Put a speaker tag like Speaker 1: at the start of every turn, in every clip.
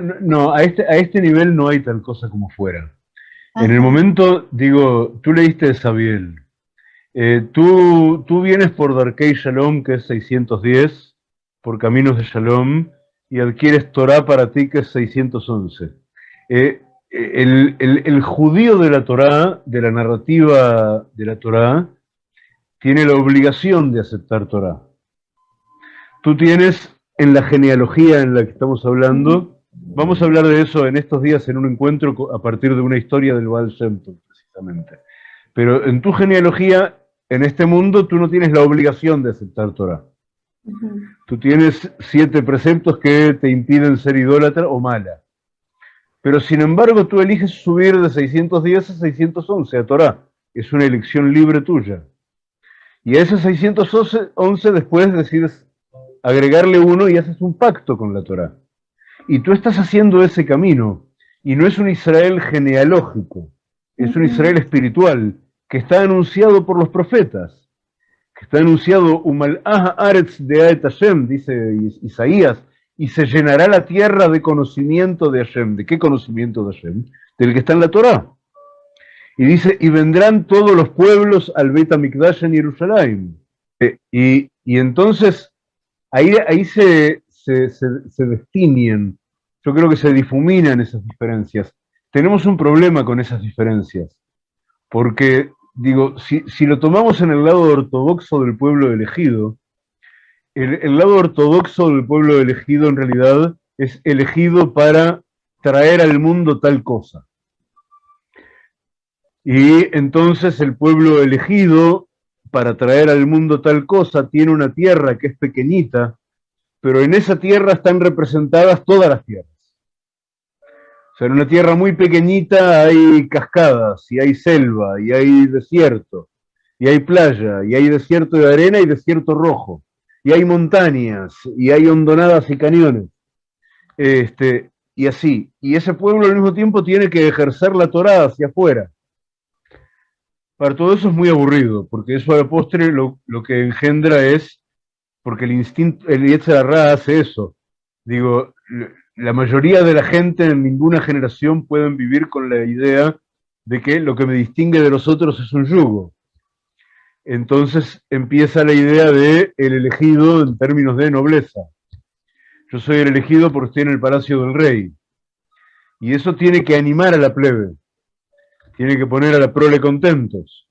Speaker 1: No, a este, a este nivel no hay tal cosa como fuera. En el momento, digo, tú leíste de Sabiel. Eh, tú, tú vienes por Darkei Shalom, que es 610, por Caminos de Shalom, y adquieres Torah para ti, que es 611. Eh, el, el, judío de la Torah, de la narrativa de la Torah, tiene la obligación de aceptar Torah. Tú tienes en la genealogía en la que estamos hablando, vamos a hablar de eso en estos días en un encuentro a partir de una historia del Baal Shem precisamente. Pero en tu genealogía, en este mundo, tú no tienes la obligación de aceptar Torah. Tú tienes siete preceptos que te impiden ser idólatra o mala. Pero sin embargo, tú eliges subir de 610 a 611 a Torah. Es una elección libre tuya. Y a ese 611 después decides agregarle uno y haces un pacto con la Torah. Y tú estás haciendo ese camino. Y no es un Israel genealógico, es un Israel espiritual que está anunciado por los profetas, que está anunciado Umal Aretz de Aet Hashem, dice Isaías, y se llenará la tierra de conocimiento de Hashem. ¿De qué conocimiento de Hashem? Del que está en la Torah. Y dice, y vendrán todos los pueblos al Bet HaMikdash en Jerusalén. Eh, y, y entonces ahí, se, se, yo creo que se difuminan esas diferencias. Tenemos un problema con esas diferencias, porque, digo, si, lo tomamos en el lado ortodoxo del pueblo elegido, el, el lado ortodoxo del pueblo elegido en realidad es elegido para traer al mundo tal cosa. Y entonces el pueblo elegido para traer al mundo tal cosa, tiene una tierra que es pequeñita, pero en esa tierra están representadas todas las tierras. O sea, en una tierra muy pequeñita hay cascadas, y hay selva, y hay desierto, y hay playa, y hay desierto de arena y desierto rojo, y hay montañas, y hay hondonadas y cañones. Este, y así. Y ese pueblo al mismo tiempo tiene que ejercer la Torá hacia afuera. Para todo eso es muy aburrido, porque eso a la postre lo, que engendra es, porque el instinto, el Yetzirah hace eso. Digo, la mayoría de la gente en ninguna generación pueden vivir con la idea de que lo que me distingue de los otros es un yugo. Entonces empieza la idea de el elegido en términos de nobleza. Yo soy el elegido porque estoy en el palacio del rey. Y eso tiene que animar a la plebe tiene que poner a la prole contentos.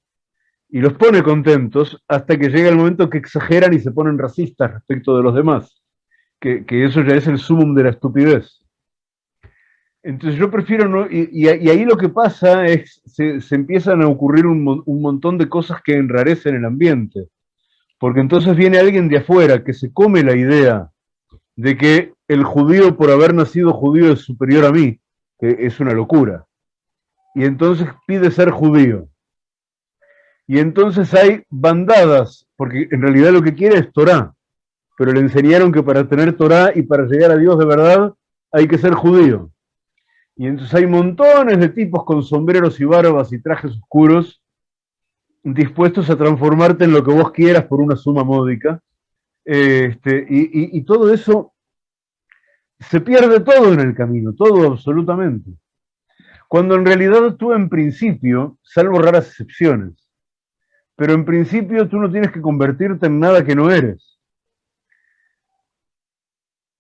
Speaker 1: Y los pone contentos hasta que llega el momento que exageran y se ponen racistas respecto de los demás. Que, eso ya es el sumum de la estupidez. Entonces yo prefiero no... Y, ahí lo que pasa es, se, se empiezan a ocurrir un, un montón de cosas que enrarecen el ambiente. Porque entonces viene alguien de afuera que se come la idea de que el judío por haber nacido judío es superior a mí, que es una locura y entonces pide ser judío. Y entonces hay bandadas, porque en realidad lo que quiere es Torah, pero le enseñaron que para tener Torah y para llegar a Dios de verdad hay que ser judío. Y entonces hay montones de tipos con sombreros y barbas y trajes oscuros dispuestos a transformarte en lo que vos quieras por una suma módica. Este, y, y todo eso se pierde todo en el camino, todo absolutamente. Cuando en realidad tú en principio, salvo raras excepciones, pero en principio tú no tienes que convertirte en nada que no eres.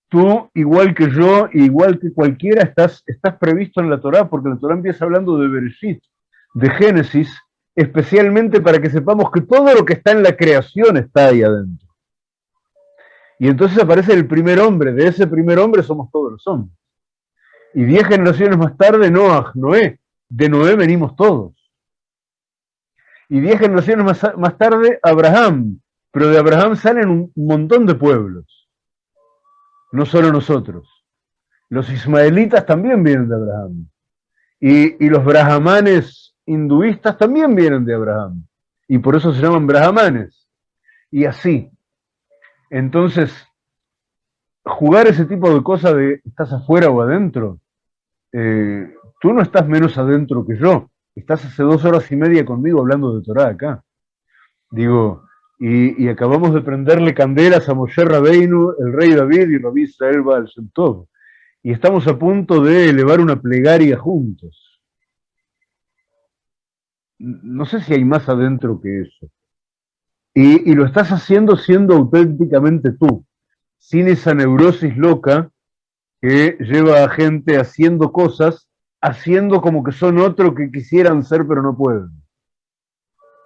Speaker 1: Tú, igual que yo, igual que cualquiera, estás, estás previsto en la Torá, porque la Torá empieza hablando de Bereshit, de Génesis, especialmente para que sepamos que todo lo que está en la creación está ahí adentro. Y entonces aparece el primer hombre, de ese primer hombre somos todos los hombres. Y diez generaciones más tarde, Noah, Noé. De Noé venimos todos. Y diez generaciones más, tarde, Abraham. Pero de Abraham salen un montón de pueblos. No solo nosotros. Los ismaelitas también vienen de Abraham. Y, y los brahmanes hinduistas también vienen de Abraham. Y por eso se llaman brahmanes. Y así. Entonces, jugar ese tipo de cosas de estás afuera o adentro, eh, tú no estás menos adentro que yo, estás hace dos horas y media conmigo hablando de Torah acá. Digo, y, acabamos de prenderle candelas a Moshe Rabbeinu, el rey David y Rabí Israel Baal Shem y estamos a punto de elevar una plegaria juntos. No sé si hay más adentro que eso. Y, y lo estás haciendo siendo auténticamente tú, sin esa neurosis loca que lleva a gente haciendo cosas, haciendo como que son otro que quisieran ser pero no pueden.